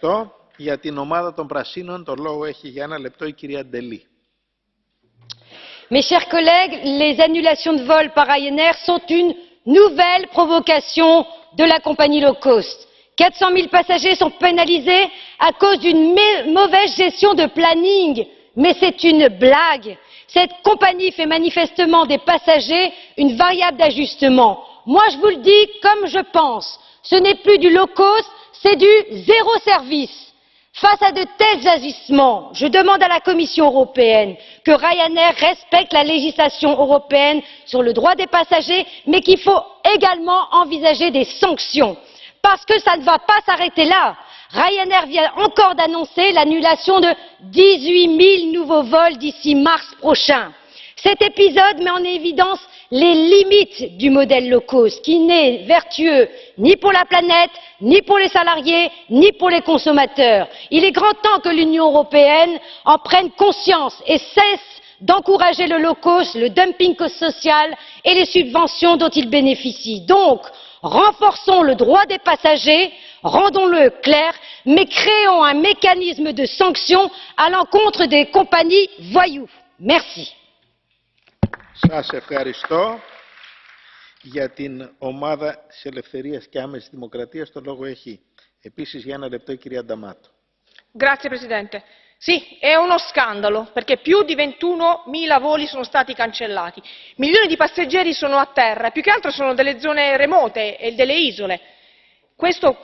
ευχαριστώ. Για την ομάδα των Πρασίνων το λόγο έχει για ένα λεπτό η κυρία Ντελή. Mes chers collègues, les annulations de vol par Ryanair sont une nouvelle provocation de la compagnie low cost. 400 000 passagers sont pénalisés à cause d'une mauvaise gestion de planning. Mais c'est une blague. Cette compagnie fait manifestement des passagers une variable d'ajustement. Moi, je vous le dis comme je pense. Ce n'est plus du low cost, c'est du zéro service. Face à de tels agissements, je demande à la Commission européenne que Ryanair respecte la législation européenne sur le droit des passagers, mais qu'il faut également envisager des sanctions. Parce que ça ne va pas s'arrêter là. Ryanair vient encore d'annoncer l'annulation de 18 000 nouveaux vols d'ici mars prochain. Cet épisode met en évidence les limites du modèle low cost qui n'est vertueux ni pour la planète, ni pour les salariés, ni pour les consommateurs. Il est grand temps que l'Union européenne en prenne conscience et cesse d'encourager le low cost, le dumping social et les subventions dont il bénéficie. Donc, renforçons le droit des passagers, rendons-le clair, mais créons un mécanisme de sanction à l'encontre des compagnies voyous. Merci. Σας ευχαριστώ. Για την ομάδα της Ελευθερίας και Άμεσης Δημοκρατίας το λόγο έχει επίσης για ένα λεπτό η κυρία Νταμάτο. Grazie Presidente. Sì, è uno scandalo perché più di 21.000 voli sono stati cancellati, milioni di passeggeri sono a terra e più che altro sono delle zone remote e delle isole. Questo